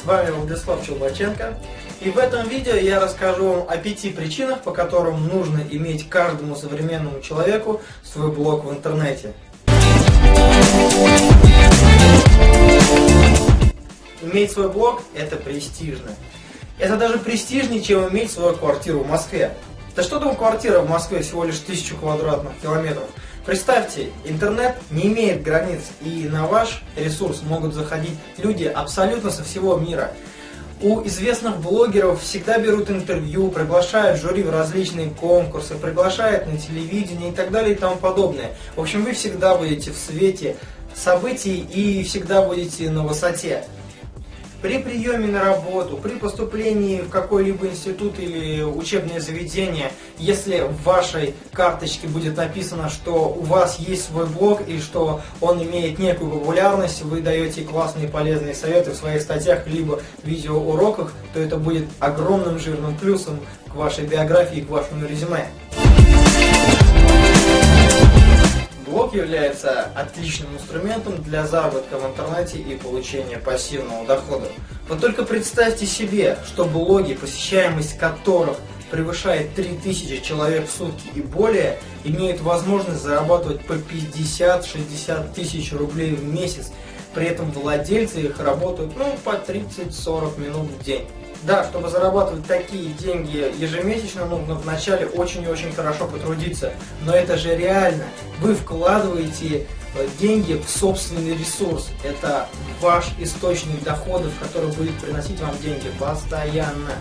С вами Владислав Челбаченко. И в этом видео я расскажу вам о пяти причинах, по которым нужно иметь каждому современному человеку свой блог в интернете. Иметь свой блог – это престижно. Это даже престижнее, чем иметь свою квартиру в Москве. Да что там квартира в Москве всего лишь тысячу квадратных километров. Представьте, интернет не имеет границ, и на ваш ресурс могут заходить люди абсолютно со всего мира. У известных блогеров всегда берут интервью, приглашают жюри в различные конкурсы, приглашают на телевидение и так далее и тому подобное. В общем, вы всегда будете в свете событий и всегда будете на высоте. При приеме на работу, при поступлении в какой-либо институт или учебное заведение, если в вашей карточке будет написано, что у вас есть свой блог и что он имеет некую популярность, вы даете классные полезные советы в своих статьях либо видеоуроках, то это будет огромным жирным плюсом к вашей биографии, к вашему резюме. Является отличным инструментом для заработка в интернете и получения пассивного дохода. Но только представьте себе, что блоги, посещаемость которых превышает 3000 человек в сутки и более, имеют возможность зарабатывать по 50-60 тысяч рублей в месяц. При этом владельцы их работают ну, по 30-40 минут в день. Да, чтобы зарабатывать такие деньги ежемесячно, нужно вначале очень и очень хорошо потрудиться. Но это же реально. Вы вкладываете э, деньги в собственный ресурс. Это ваш источник доходов, который будет приносить вам деньги постоянно.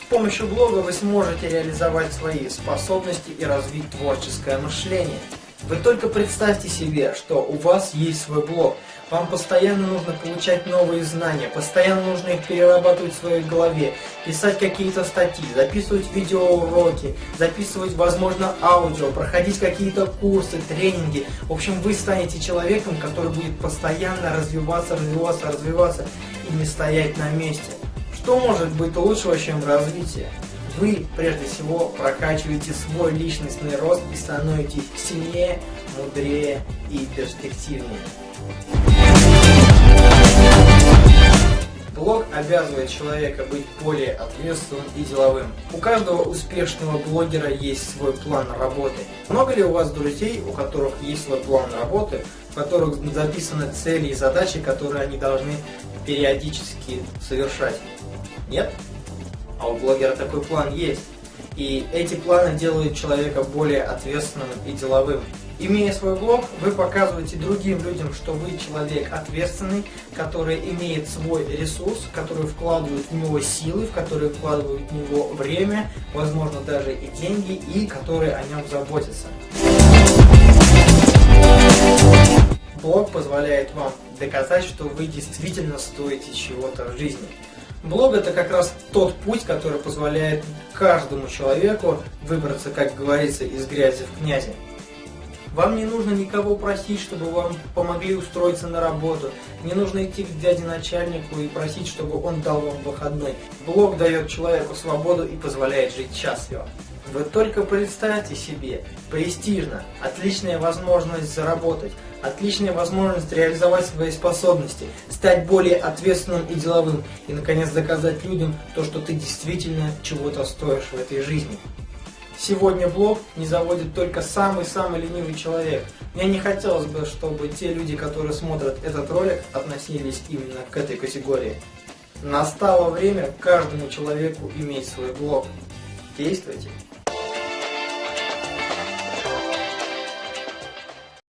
С помощью блога вы сможете реализовать свои способности и развить творческое мышление. Вы только представьте себе, что у вас есть свой блог. Вам постоянно нужно получать новые знания, постоянно нужно их перерабатывать в своей голове, писать какие-то статьи, записывать видеоуроки, записывать, возможно, аудио, проходить какие-то курсы, тренинги. В общем, вы станете человеком, который будет постоянно развиваться, развиваться, развиваться и не стоять на месте. Что может быть лучше, чем развитие? Вы прежде всего прокачиваете свой личностный рост и становитесь сильнее, мудрее и перспективнее. Блог обязывает человека быть более ответственным и деловым. У каждого успешного блогера есть свой план работы. Много ли у вас друзей, у которых есть свой план работы, в которых записаны цели и задачи, которые они должны периодически совершать? Нет? А у блогера такой план есть. И эти планы делают человека более ответственным и деловым. Имея свой блог, вы показываете другим людям, что вы человек ответственный, который имеет свой ресурс, который вкладывает в него силы, в который вкладывает в него время, возможно даже и деньги, и которые о нем заботятся. Блог позволяет вам доказать, что вы действительно стоите чего-то в жизни. Блог это как раз тот путь, который позволяет каждому человеку выбраться, как говорится, из грязи в князи. Вам не нужно никого просить, чтобы вам помогли устроиться на работу. Не нужно идти к дяде начальнику и просить, чтобы он дал вам выходной. Блог дает человеку свободу и позволяет жить счастливо. Вы только представьте себе, престижно, отличная возможность заработать, отличная возможность реализовать свои способности, стать более ответственным и деловым, и наконец доказать людям то, что ты действительно чего-то стоишь в этой жизни. Сегодня блог не заводит только самый-самый ленивый человек. Мне не хотелось бы, чтобы те люди, которые смотрят этот ролик, относились именно к этой категории. Настало время каждому человеку иметь свой блог. Действуйте!